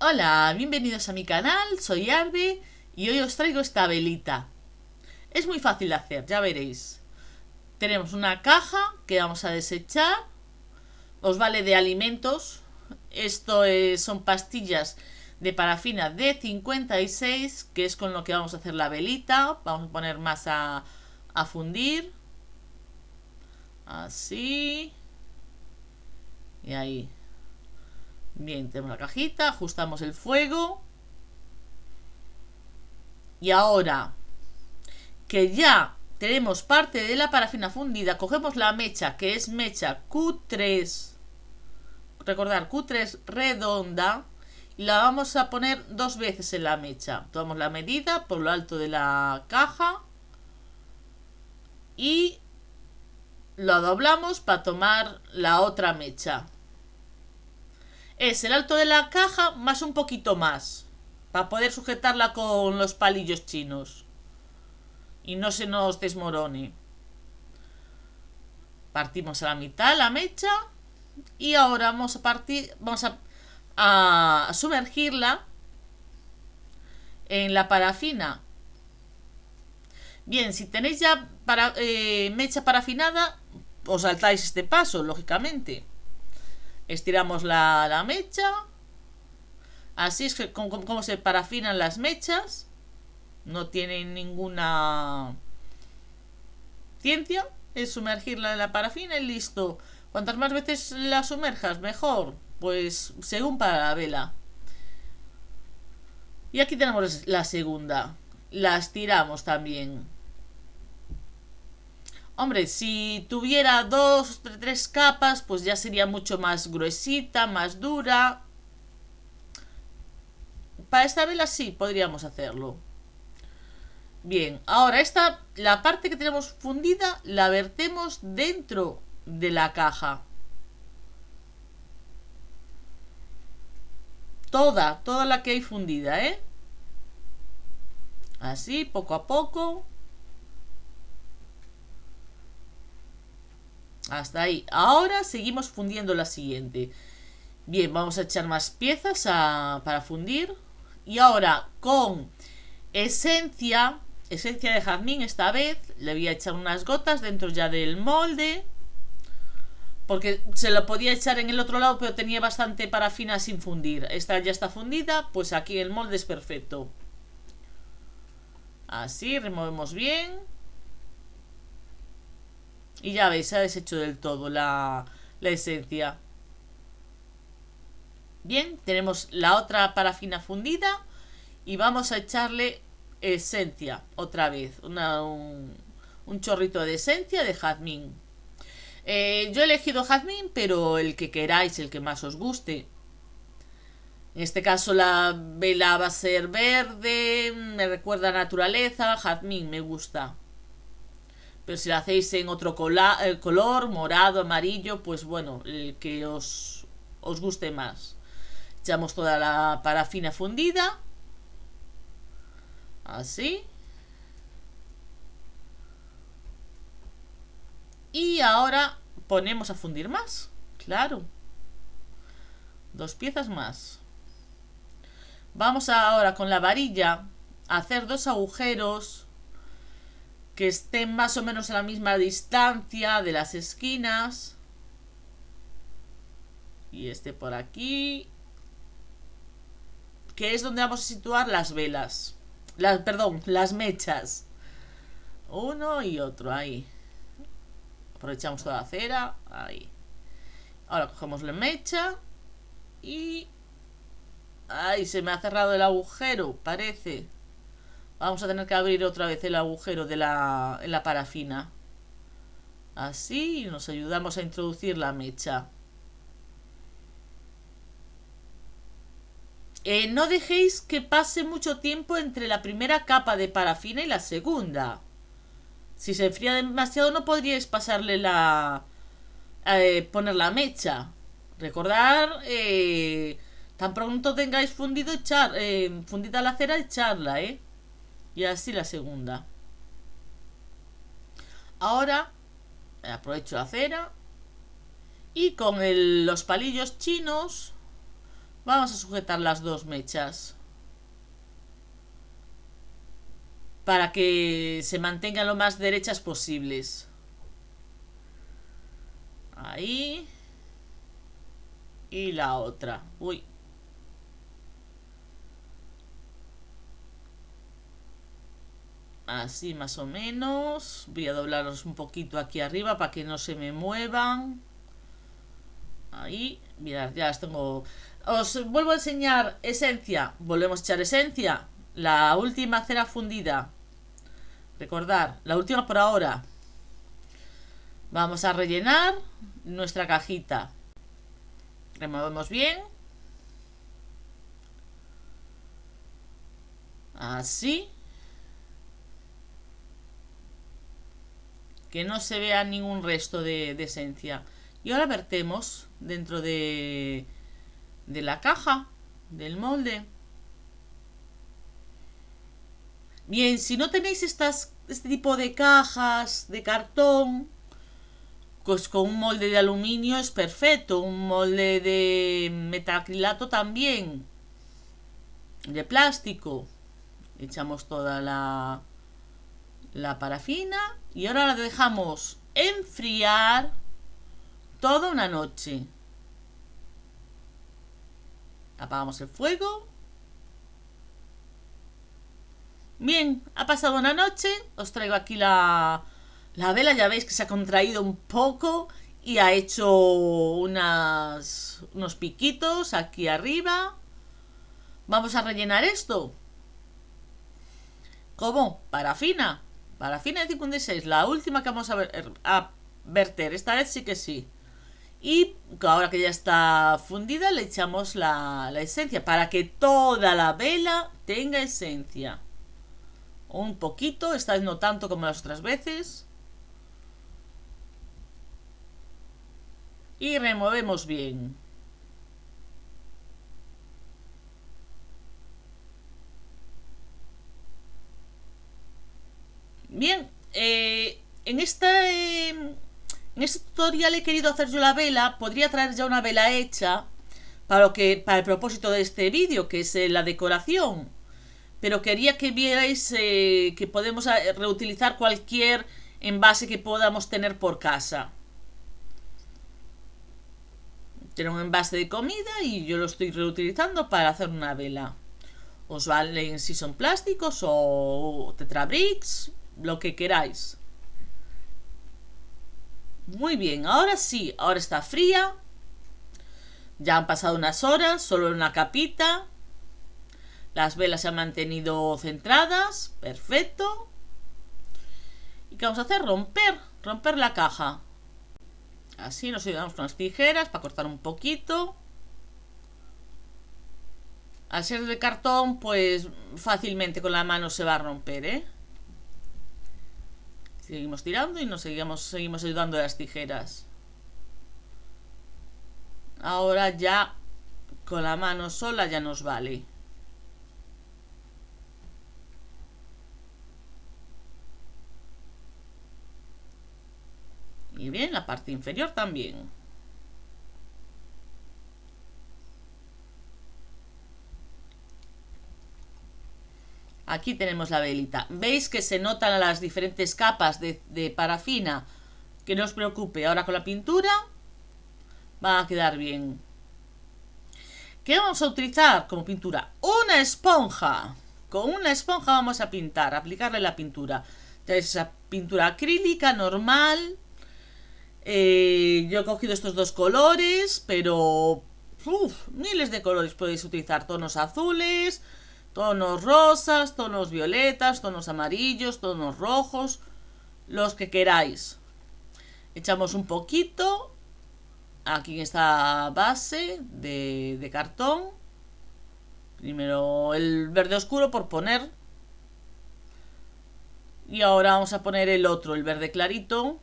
Hola, bienvenidos a mi canal, soy Arbe y hoy os traigo esta velita. Es muy fácil de hacer, ya veréis. Tenemos una caja que vamos a desechar. Os vale de alimentos. Esto son pastillas de parafina de 56, que es con lo que vamos a hacer la velita. Vamos a poner más a fundir. Así. Y ahí. Bien, tenemos la cajita, ajustamos el fuego. Y ahora que ya tenemos parte de la parafina fundida, cogemos la mecha, que es mecha Q3, recordar, Q3 redonda, y la vamos a poner dos veces en la mecha. Tomamos la medida por lo alto de la caja y lo doblamos para tomar la otra mecha es el alto de la caja más un poquito más. Para poder sujetarla con los palillos chinos. Y no se nos desmorone. Partimos a la mitad la mecha. Y ahora vamos a partir. Vamos a, sumergirla en la parafina. Bien, si tenéis ya para, eh, mecha parafinada, os saltáis este paso, lógicamente. Estiramos la, mecha. Así es como, se parafinan las mechas. No tienen ninguna ciencia. Es sumergirla en la parafina y listo. Cuantas más veces la sumerjas, mejor. Pues según para la vela. Y aquí tenemos la segunda. La estiramos también. Hombre, si tuviera dos, tres capas, pues ya sería mucho más gruesita, más dura. Para esta vela sí, podríamos hacerlo. Bien, ahora esta, la parte que tenemos fundida, la vertemos dentro de la caja. Toda, toda la que hay fundida, ¿eh? Así, poco a poco. Hasta ahí. Ahora seguimos fundiendo la siguiente. Bien, vamos a echar más piezas para fundir. Y ahora con esencia, esencia de jazmín esta vez, le voy a echar unas gotas dentro ya del molde. Porque se lo podía echar en el otro lado, pero tenía bastante parafina sin fundir. Esta ya está fundida, pues aquí el molde es perfecto. Así, removemos bien. Y ya veis, se ha deshecho del todo la, esencia. Bien, tenemos la otra parafina fundida y vamos a echarle esencia otra vez, un, chorrito de esencia de jazmín. Eh, yo he elegido jazmín, pero el que queráis, el que más os guste. En este caso la vela va a ser verde, me recuerda a naturaleza, jazmín me gusta. Pero si lo hacéis en otro eh, color, morado, amarillo, pues bueno, el que os, os guste más. Echamos toda la parafina fundida. Así. Y ahora ponemos a fundir más. Claro. Dos piezas más. Vamos ahora con la varilla a hacer dos agujeros que estén más o menos a la misma distancia de las esquinas. Y este por aquí. Que es donde vamos a situar las velas. Las, perdón, las mechas. Uno y otro, ahí. Aprovechamos toda la cera, ahí. Ahora cogemos la mecha. Y... Ay, se me ha cerrado el agujero, parece. Vamos a tener que abrir otra vez el agujero de la, la parafina. Así nos ayudamos a introducir la mecha. Eh, no dejéis que pase mucho tiempo entre la primera capa de parafina y la segunda. Si se enfría demasiado no podríais pasarle la... Eh, poner la mecha. Recordar, eh, tan pronto tengáis fundido, echar, fundida la cera, echarla, ¿eh? Y así la segunda. Ahora aprovecho la cera y con los palillos chinos Vamos a sujetar las dos mechas. Para que se mantengan lo más derechas posibles. Ahí. Y la otra. Uy. Así más o menos. Voy a doblarlos un poquito aquí arriba para que no se me muevan. Ahí. Mirad, ya las tengo os vuelvo a enseñar esencia. Volvemos a echar esencia. La última cera fundida. Recordar, la última por ahora. Vamos a rellenar nuestra cajita. Removemos bien. Así. Que no se vea ningún resto de, esencia. Y ahora vertemos dentro de de la caja, del molde. Bien, si no tenéis este tipo de cajas de cartón, pues con un molde de aluminio es perfecto, un molde de metacrilato también, de plástico. Echamos toda la, la parafina y ahora la dejamos enfriar toda una noche. Apagamos el fuego. Bien, ha pasado una noche. Os traigo aquí la, la vela. Ya veis que se ha contraído un poco y ha hecho unas, unos piquitos aquí arriba. Vamos a rellenar esto. ¿Cómo? Parafina. Parafina de 56. La última que vamos a, ver, a verter. Esta vez sí que sí. Y ahora que ya está fundida le echamos la, esencia para que toda la vela tenga esencia. Un poquito, esta vez no tanto como las otras veces. Y removemos bien. Bien, eh, en esta... Eh, en este tutorial he querido hacer yo la vela, podría traer ya una vela hecha para, que, para el propósito de este vídeo, que es eh, la decoración. Pero quería que vierais eh, que podemos reutilizar cualquier envase que podamos tener por casa. Tiene un envase de comida y yo lo estoy reutilizando para hacer una vela. Os valen si son plásticos o tetrabricks, lo que queráis. Muy bien, ahora sí, ahora está fría. Ya han pasado unas horas, solo en una capita. Las velas se han mantenido centradas. Perfecto. ¿Y qué vamos a hacer? Romper, romper la caja. Así nos ayudamos con las tijeras para cortar un poquito. Al ser de cartón, pues fácilmente con la mano se va a romper, ¿eh? Seguimos tirando y nos seguimos, seguimos ayudando las tijeras. Ahora ya con la mano sola ya nos vale. Y bien, la parte inferior también. Aquí tenemos la velita. ¿Veis que se notan las diferentes capas de, parafina? Que no os preocupe, ahora con la pintura va a quedar bien. ¿Qué vamos a utilizar como pintura? Una esponja. Con una esponja vamos a pintar, aplicarle la pintura. Tenéis esa pintura acrílica normal. Eh, yo he cogido estos dos colores, pero... miles de colores podéis utilizar. Tonos azules, Tonos rosas, tonos violetas, tonos amarillos, tonos rojos, los que queráis. Echamos un poquito aquí en esta base de, de cartón. Primero el verde oscuro por poner. Y ahora vamos a poner el otro, el verde clarito.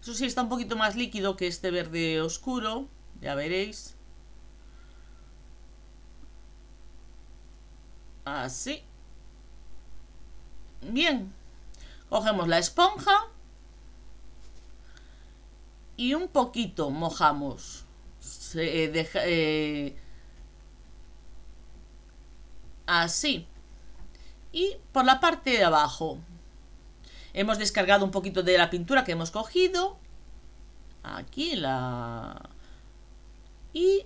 Eso sí está un poquito más líquido que este verde oscuro, ya veréis. Así. Bien. Cogemos la esponja. Y un poquito mojamos. Eh, eh, así. Y por la parte de abajo. Hemos descargado un poquito de la pintura que hemos cogido. Aquí la... Y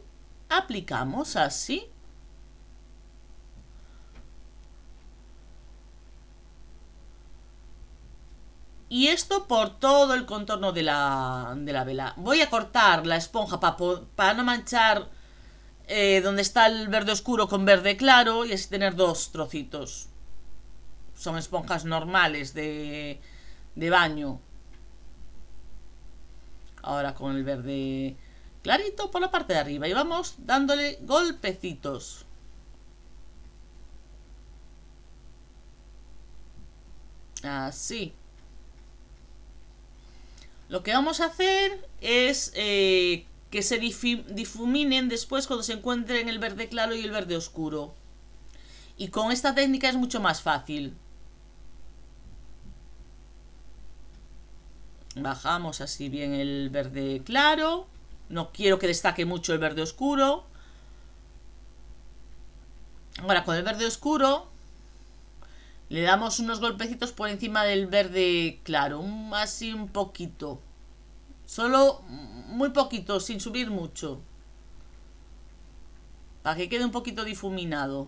aplicamos así. Y esto por todo el contorno de la, de la vela. Voy a cortar la esponja para, no manchar eh, donde está el verde oscuro con verde claro y así tener dos trocitos. Son esponjas normales de, de baño. Ahora con el verde clarito por la parte de arriba y vamos dándole golpecitos. Así. Lo que vamos a hacer es eh, que se difuminen después cuando se encuentren el verde claro y el verde oscuro. Y con esta técnica es mucho más fácil. Bajamos así bien el verde claro. No quiero que destaque mucho el verde oscuro. Ahora con el verde oscuro le damos unos golpecitos por encima del verde claro, así un poquito. Solo muy poquito, sin subir mucho. Para que quede un poquito difuminado.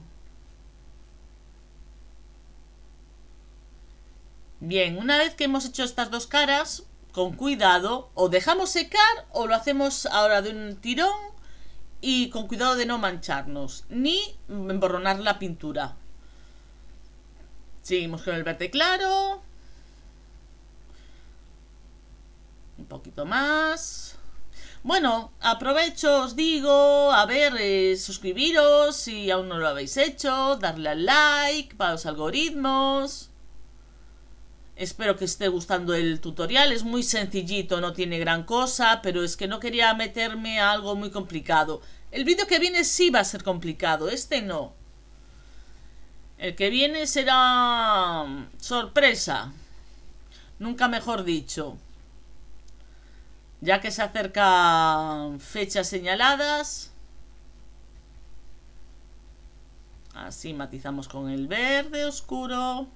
Bien, una vez que hemos hecho estas dos caras, con cuidado, o dejamos secar o lo hacemos ahora de un tirón y con cuidado de no mancharnos, ni emborronar la pintura. Seguimos con el verde claro. Un poquito más. Bueno, aprovecho, os digo, a ver, eh, suscribiros si aún no lo habéis hecho, darle al like para los algoritmos. Espero que esté gustando el tutorial, es muy sencillito, no tiene gran cosa, pero es que no quería meterme a algo muy complicado. El vídeo que viene sí va a ser complicado, este no. El que viene será sorpresa. Nunca mejor dicho. Ya que se acercan fechas señaladas. Así matizamos con el verde oscuro.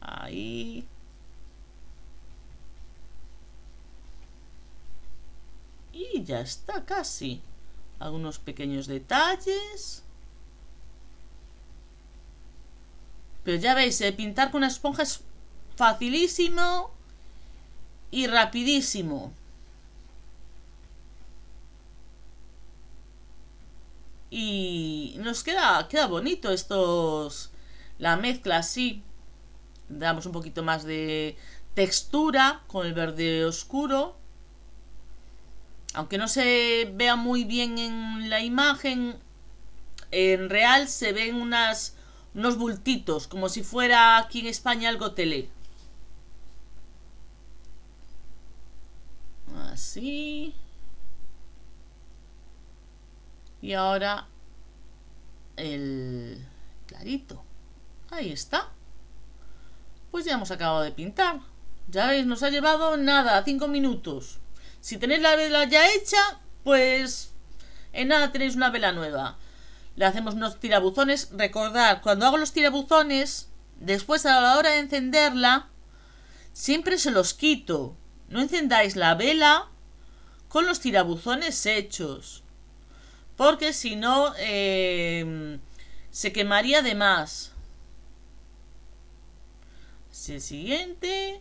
Ahí. Y ya está casi. Algunos pequeños detalles. Pero ya veis, eh, pintar con una esponja es facilísimo y rapidísimo. Y nos queda, queda bonito estos... La mezcla así. Damos un poquito más de textura con el verde oscuro. Aunque no se vea muy bien en la imagen, en real se ven unas unos bultitos, como si fuera aquí en España algo tele. Así. Y ahora el clarito. Ahí está. Pues ya hemos acabado de pintar. Ya veis, nos ha llevado nada, cinco minutos. Si tenéis la vela ya hecha, pues en nada tenéis una vela nueva le hacemos unos tirabuzones. Recordad, cuando hago los tirabuzones, después a la hora de encenderla, siempre se los quito. No encendáis la vela con los tirabuzones hechos. Porque si no, em, se quemaría de más. el siguiente.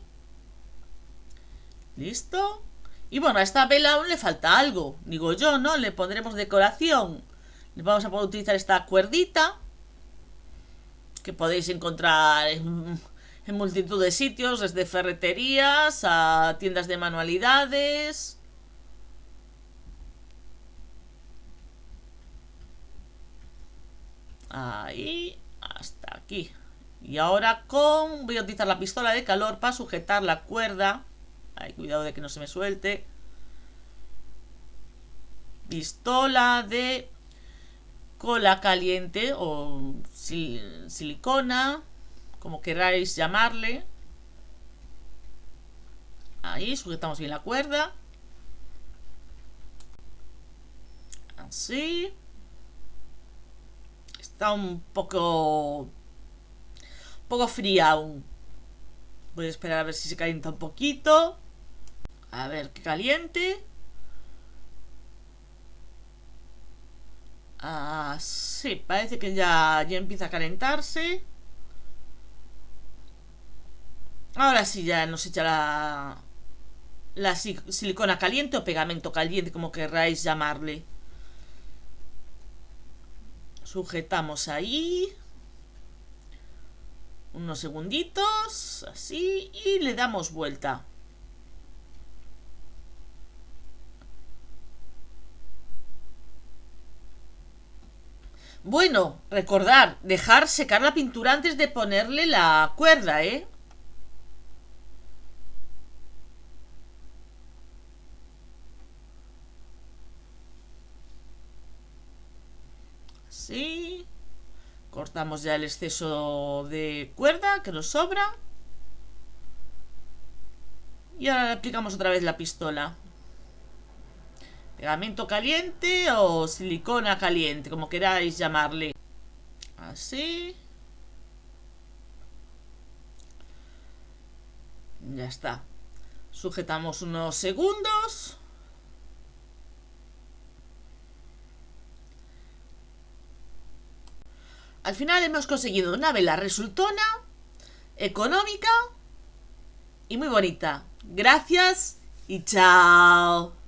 ¿Listo? Y bueno, a esta vela aún le falta algo. Digo yo, ¿no? Le pondremos decoración. Vamos a poder utilizar esta cuerdita que podéis encontrar en, multitud de sitios, desde ferreterías a tiendas de manualidades. Ahí, hasta aquí. Y ahora con... Voy a utilizar la pistola de calor para sujetar la cuerda. Ay, cuidado de que no se me suelte. Pistola de cola caliente o silicona, como queráis llamarle. Ahí sujetamos bien la cuerda. Así. Está un poco... Un poco fría aún. Voy a esperar a ver si se calienta un poquito. A ver que caliente. Ah, parece que ya, ya empieza a calentarse. Ahora sí ya nos echa la, la silicona caliente o pegamento caliente, como querráis llamarle. Sujetamos ahí. Unos segunditos, así, y le damos vuelta. Bueno, recordar, dejar secar la pintura antes de ponerle la cuerda, ¿eh? Así. Cortamos ya el exceso de cuerda que nos sobra. Y ahora le aplicamos otra vez la pistola. Pegamento caliente o silicona caliente, como queráis llamarle. Así. Ya está. Sujetamos unos segundos. Al final hemos conseguido una vela resultona, económica y muy bonita. Gracias y chao.